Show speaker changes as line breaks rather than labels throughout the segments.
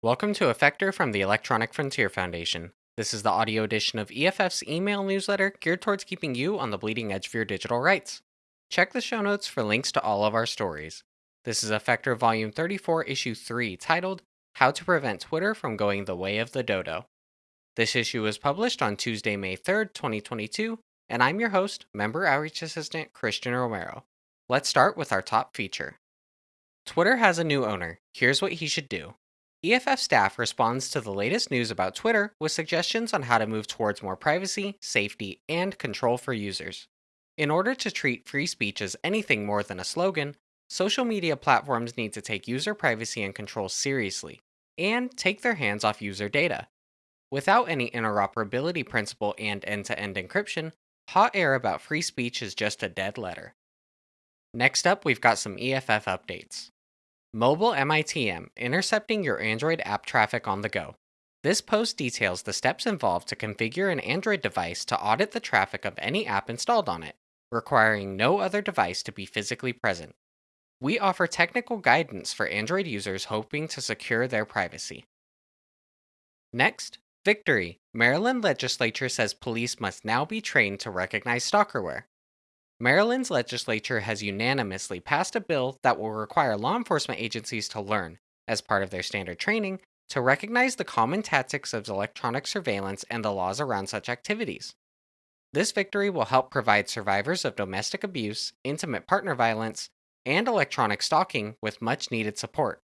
Welcome to Effector from the Electronic Frontier Foundation. This is the audio edition of EFF's email newsletter geared towards keeping you on the bleeding edge of your digital rights. Check the show notes for links to all of our stories. This is Effector Volume 34, Issue 3, titled How to Prevent Twitter from Going the Way of the Dodo. This issue was published on Tuesday, May 3rd, 2022, and I'm your host, Member Outreach Assistant Christian Romero. Let's start with our top feature. Twitter has a new owner. Here's what he should do. EFF staff responds to the latest news about Twitter with suggestions on how to move towards more privacy, safety, and control for users. In order to treat free speech as anything more than a slogan, social media platforms need to take user privacy and control seriously, and take their hands off user data. Without any interoperability principle and end to end encryption, hot air about free speech is just a dead letter. Next up, we've got some EFF updates. Mobile MITM intercepting your Android app traffic on the go. This post details the steps involved to configure an Android device to audit the traffic of any app installed on it, requiring no other device to be physically present. We offer technical guidance for Android users hoping to secure their privacy. Next, victory. Maryland legislature says police must now be trained to recognize stalkerware. Maryland's legislature has unanimously passed a bill that will require law enforcement agencies to learn, as part of their standard training, to recognize the common tactics of electronic surveillance and the laws around such activities. This victory will help provide survivors of domestic abuse, intimate partner violence, and electronic stalking with much needed support.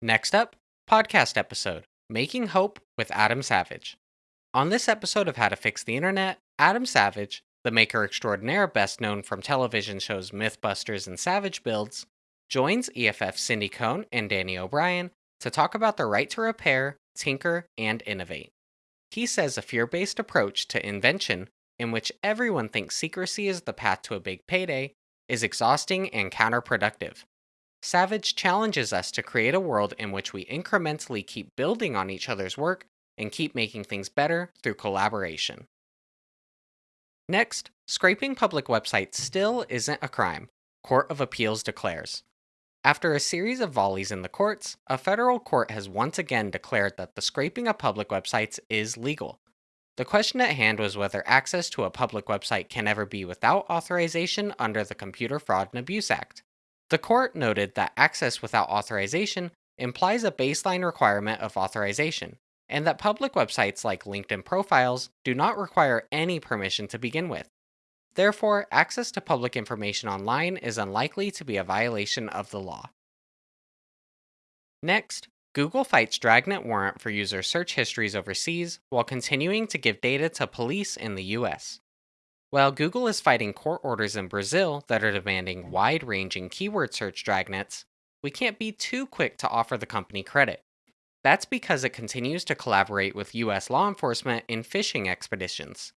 Next up, podcast episode Making Hope with Adam Savage. On this episode of How to Fix the Internet, Adam Savage, the maker extraordinaire best known from television shows Mythbusters and Savage Builds, joins EFF Cindy Cohn and Danny O'Brien to talk about the right to repair, tinker, and innovate. He says a fear based approach to invention, in which everyone thinks secrecy is the path to a big payday, is exhausting and counterproductive. Savage challenges us to create a world in which we incrementally keep building on each other's work and keep making things better through collaboration. Next, scraping public websites still isn't a crime, Court of Appeals declares. After a series of volleys in the courts, a federal court has once again declared that the scraping of public websites is legal. The question at hand was whether access to a public website can ever be without authorization under the Computer Fraud and Abuse Act. The court noted that access without authorization implies a baseline requirement of authorization, and that public websites like LinkedIn profiles do not require any permission to begin with. Therefore, access to public information online is unlikely to be a violation of the law. Next, Google fights Dragnet warrant for user search histories overseas while continuing to give data to police in the US. While Google is fighting court orders in Brazil that are demanding wide ranging keyword search dragnets, we can't be too quick to offer the company credit. That's because it continues to collaborate with US law enforcement in fishing expeditions.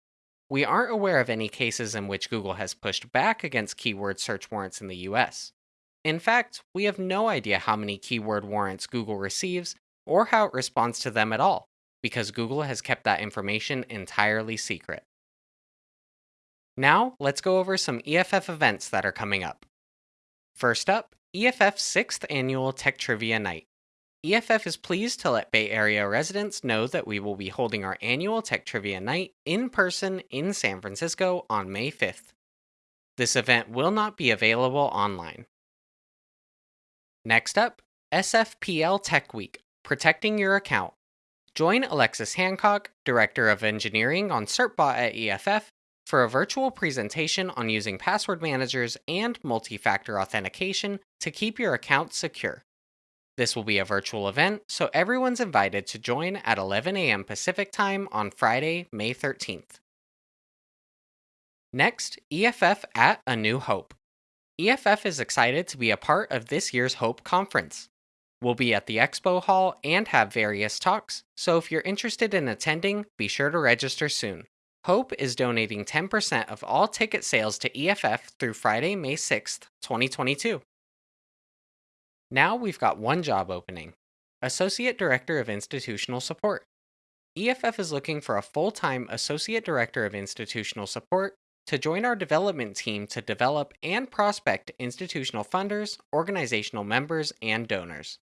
We aren't aware of any cases in which Google has pushed back against keyword search warrants in the US. In fact, we have no idea how many keyword warrants Google receives or how it responds to them at all, because Google has kept that information entirely secret. Now, let's go over some EFF events that are coming up. First up, EFF's 6th annual Tech Trivia Night. EFF is pleased to let Bay Area residents know that we will be holding our annual Tech Trivia Night in person in San Francisco on May 5th. This event will not be available online. Next up, SFPL Tech Week Protecting Your Account. Join Alexis Hancock, Director of Engineering on CertBot at EFF, for a virtual presentation on using password managers and multi factor authentication to keep your account secure. This will be a virtual event, so everyone's invited to join at 11 a.m. Pacific Time on Friday, May 13th. Next, EFF at A New Hope. EFF is excited to be a part of this year's Hope Conference. We'll be at the Expo Hall and have various talks, so if you're interested in attending, be sure to register soon. Hope is donating 10% of all ticket sales to EFF through Friday, May 6th, 2022. Now we've got one job opening Associate Director of Institutional Support. EFF is looking for a full time Associate Director of Institutional Support to join our development team to develop and prospect institutional funders, organizational members, and donors.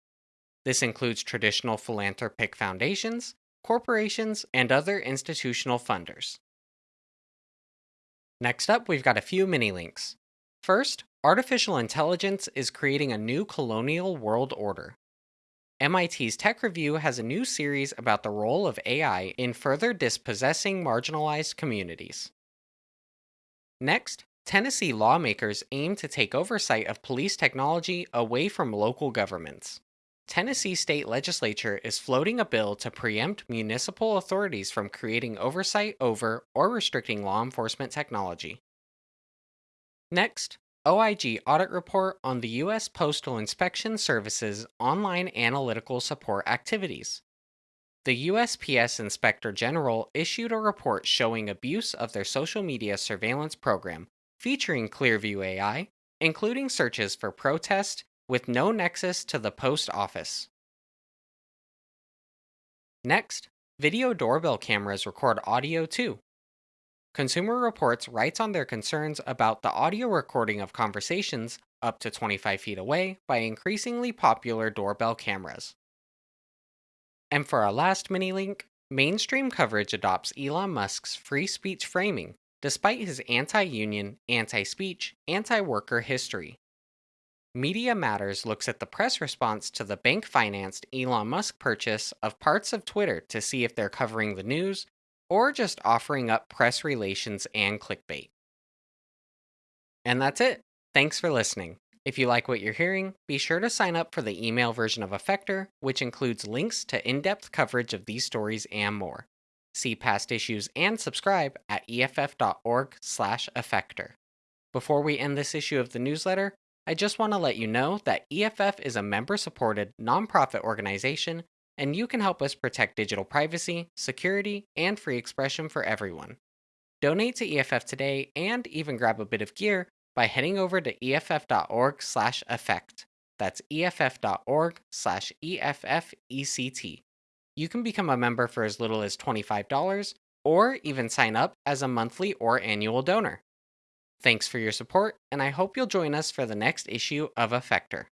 This includes traditional philanthropic foundations, corporations, and other institutional funders. Next up, we've got a few mini links. First, artificial intelligence is creating a new colonial world order. MIT's Tech Review has a new series about the role of AI in further dispossessing marginalized communities. Next, Tennessee lawmakers aim to take oversight of police technology away from local governments. Tennessee state legislature is floating a bill to preempt municipal authorities from creating oversight over or restricting law enforcement technology. Next, OIG audit report on the U.S. Postal Inspection Service's online analytical support activities. The USPS Inspector General issued a report showing abuse of their social media surveillance program, featuring Clearview AI, including searches for protest with no nexus to the post office. Next, video doorbell cameras record audio too. Consumer Reports writes on their concerns about the audio recording of conversations up to 25 feet away by increasingly popular doorbell cameras. And for our last mini link, mainstream coverage adopts Elon Musk's free speech framing, despite his anti union, anti speech, anti worker history. Media Matters looks at the press response to the bank financed Elon Musk purchase of parts of Twitter to see if they're covering the news or just offering up press relations and clickbait. And that's it. Thanks for listening. If you like what you're hearing, be sure to sign up for the email version of Effector, which includes links to in depth coverage of these stories and more. See past issues and subscribe at eff.org/slash effector. Before we end this issue of the newsletter, I just want to let you know that EFF is a member supported nonprofit organization and you can help us protect digital privacy, security, and free expression for everyone. Donate to EFF today and even grab a bit of gear by heading over to eff.org/effect. That's eff.org/effect. You can become a member for as little as $25 or even sign up as a monthly or annual donor. Thanks for your support, and I hope you'll join us for the next issue of Effector.